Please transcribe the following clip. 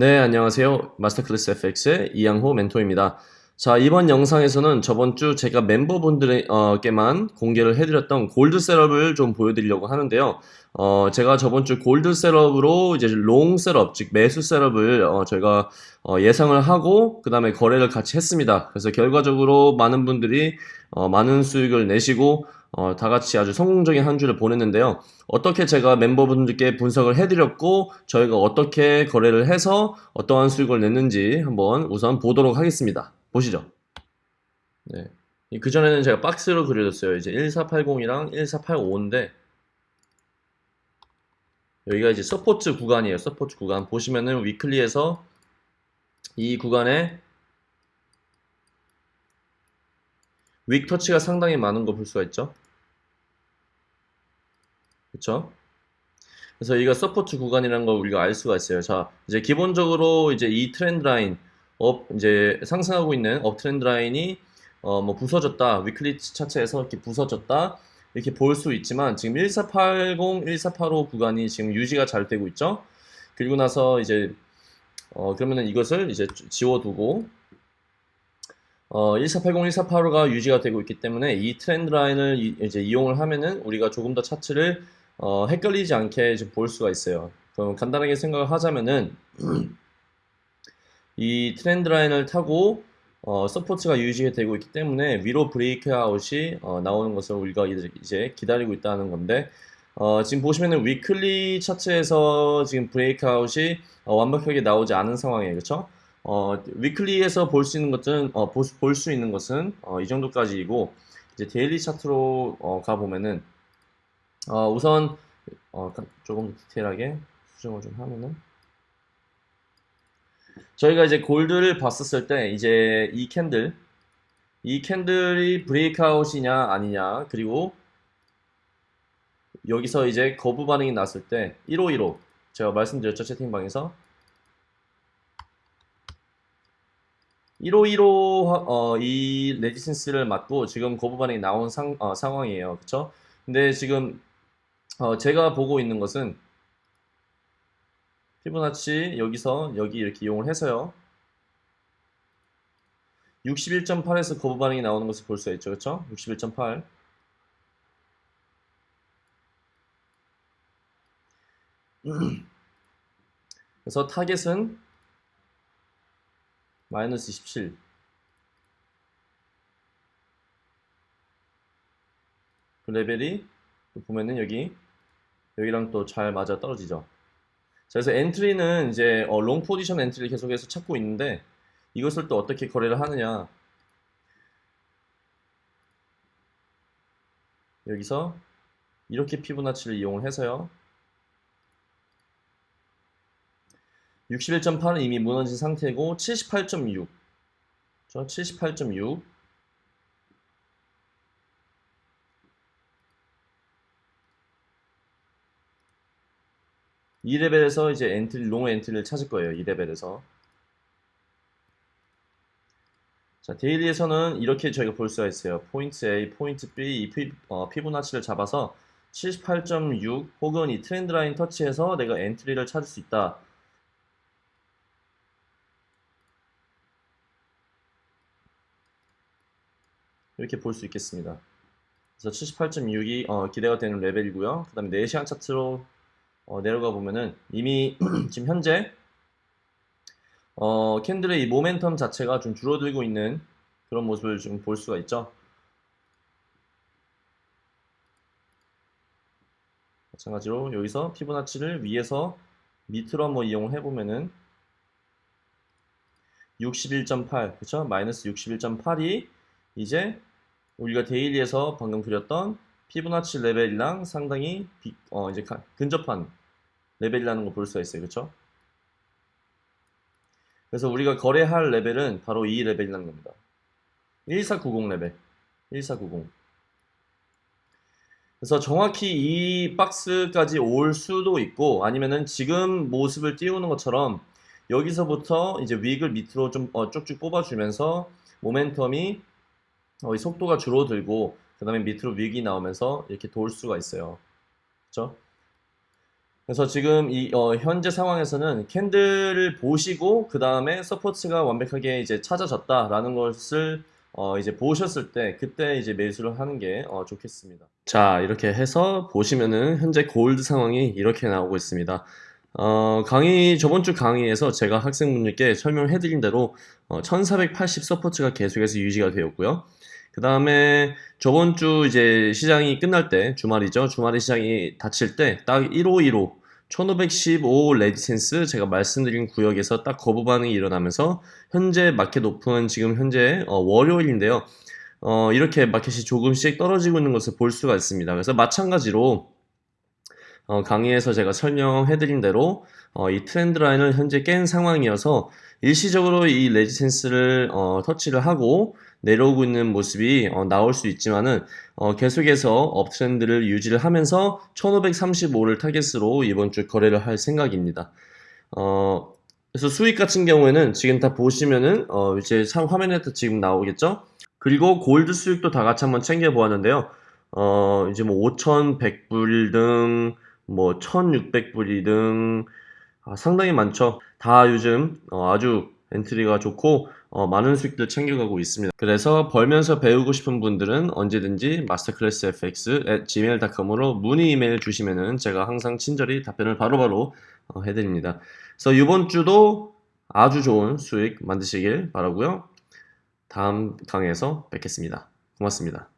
네, 안녕하세요. 마스터클래스 FX의 이양호 멘토입니다. 자, 이번 영상에서는 저번 주 제가 멤버분들에게만 공개를 해드렸던 gold setup을 좀 보여드리려고 하는데요. 어, 제가 저번 주 gold setup으로 이제 long setup, 즉 매수 setup을 어, 저희가 어, 예상을 하고 그 다음에 거래를 같이 했습니다. 그래서 결과적으로 많은 분들이 어, 많은 수익을 내시고 어, 다 같이 아주 성공적인 한 주를 보냈는데요. 어떻게 제가 멤버분들께 분석을 해드렸고 저희가 어떻게 거래를 해서 어떠한 수익을 냈는지 한번 우선 보도록 하겠습니다. 보시죠. 네. 그전에는 제가 박스로 그려줬어요. 이제 1480이랑 1485인데 여기가 이제 support 구간이에요. support 구간. 보시면은 weekly에서 이 구간에 wick touch가 상당히 많은 거 볼 수가 있죠. 그쵸? 그래서 여기가 support 구간이라는 걸 우리가 알 수가 있어요. 자, 이제 기본적으로 이제 이 trend line, up, 이제 상승하고 있는 up trend line이 어, 뭐 부서졌다. weekly 차트에서 이렇게 부서졌다. 이렇게 볼 수 있지만 지금 1480, 1485 구간이 지금 유지가 잘 되고 있죠. 그리고 나서 이제 어, 그러면은 이것을 이제 지워두고 어, 1480, 1485가 유지가 되고 있기 때문에 이 trend line을 이, 이제 이용을 하면은 우리가 조금 더 차트를 어, 헷갈리지 않게 볼 수가 있어요. 그럼 간단하게 생각을 하자면은 이 trend line을 타고 어, support가 유지가 되고 있기 때문에 위로 breakout이 어, 나오는 것을 우리가 이제 기다리고 있다는 건데 어, 지금 보시면은 weekly 차트에서 지금 breakout이 어, 완벽하게 나오지 않은 상황이에요. 그렇죠? 어, weekly에서 볼 수 있는 것은 어, 볼수 있는 것은 어, 이 정도까지이고 이제 daily 차트로 어, 가 보면은 어, 우선 어, 조금 디테일하게 수정을 좀 하면은. 저희가 이제 gold를 봤었을 때 이제 이 candle 이 candle이 breakout이냐 아니냐 그리고 여기서 이제 거부 반응이 났을 때 1515 제가 말씀드렸죠 채팅방에서 1515 어, 이 레지센스를 맞고 지금 거부 반응이 나온 상, 어, 상황이에요. 그쵸? 근데 지금 어, 제가 보고 있는 것은 피부나치 여기서 여기 이렇게 이용을 해서요. 61.8에서 거부 반응이 나오는 것을 볼 수가 있죠. 그쵸? 61.8 그래서 target은 마이너스 27 그 레벨이 보면은 여기 여기랑 또 잘 맞아 떨어지죠. 자, 그래서 entry는 이제 어, long position entry를 계속해서 찾고 있는데 이것을 또 어떻게 거래를 하느냐. 여기서 이렇게 Fibonacci를 이용을 해서요 61.8은 이미 무너진 상태고 78.6 78.6이 레벨에서 이제 entry, long entry를 찾을 거예요. 이 레벨에서. 자, daily에서는 이렇게 저희가 볼 수가 있어요. 포인트 A, 포인트 B, 이 피, 어, Fibonacci를 잡아서 78.6 혹은 이 trend line 터치해서 내가 entry를 찾을 수 있다. 이렇게 볼 수 있겠습니다. 그래서 78.6이 어, 기대가 되는 레벨이고요. 그 다음에 4시간 차트로 어, 내려가 보면은 이미 지금 현재 어, candle의 이 모멘텀 자체가 좀 줄어들고 있는 그런 모습을 좀 볼 수가 있죠. 마찬가지로 여기서 Fibonacci를 위에서 밑으로 한번 이용을 해보면은 61.8 그쵸? 마이너스 61.8이 이제 우리가 daily에서 방금 그렸던 Fibonacci 레벨이랑 상당히 비, 어, 이제 근접한 레벨이라는 걸 볼 수가 있어요. 그렇죠? 그래서 우리가 거래할 레벨은 바로 이 레벨이라는 겁니다. 1490 레벨. 1490. 그래서 정확히 이 박스까지 올 수도 있고 아니면은 지금 모습을 띄우는 것처럼 여기서부터 이제 wick을 밑으로 좀 어, 쭉쭉 뽑아주면서 모멘텀이 어, 속도가 줄어들고 그 다음에 밑으로 wick이 나오면서 이렇게 돌 수가 있어요. 그렇죠? 그래서 지금 이 어, 현재 상황에서는 candle을 보시고 그 다음에 support가 완벽하게 이제 찾아졌다라는 것을 어, 이제 보셨을 때 그때 이제 매수를 하는 게 어, 좋겠습니다. 자 이렇게 해서 보시면은 현재 골드 상황이 이렇게 나오고 있습니다. 어, 강의 저번 주 강의에서 제가 학생분들께 설명해드린 대로 어, 1480 support가 계속해서 유지가 되었고요. 그 다음에 저번 주 이제 시장이 끝날 때 주말이죠. 주말에 시장이 닫힐 때 딱 1515 1515 resistance 제가 말씀드린 구역에서 딱 거부 반응이 일어나면서 현재 market open 지금 현재 어, 월요일인데요. 어, 이렇게 마켓이 조금씩 떨어지고 있는 것을 볼 수가 있습니다. 그래서 마찬가지로 어, 강의에서 제가 설명해드린 대로 어, 이 trend line을 현재 깬 상황이어서 일시적으로 이 resistance를 어, 터치를 하고 내려오고 있는 모습이 어, 나올 수 있지만은 어, 계속해서 uptrend를 유지를 하면서 1535를 target으로 이번 주 거래를 할 생각입니다. 어, 그래서 수익 같은 경우에는 지금 다 보시면은 어, 이제 참 화면에 도 지금 나오겠죠? 그리고 골드 수익도 다 같이 한번 챙겨 보았는데요. 어, 이제 뭐 5,100불 등, 뭐 1,600불이 등, 아, 상당히 많죠. 다 요즘 어, 아주 엔트리가 좋고 어, 많은 수익들 챙겨가고 있습니다. 그래서 벌면서 배우고 싶은 분들은 언제든지 마스터클래스 fx at gmail.com으로 문의 이메일 주시면은 제가 항상 친절히 답변을 바로 바로 어, 해드립니다. 그래서 이번 주도 아주 좋은 수익 만드시길 바라고요. 다음 강의에서 뵙겠습니다. 고맙습니다.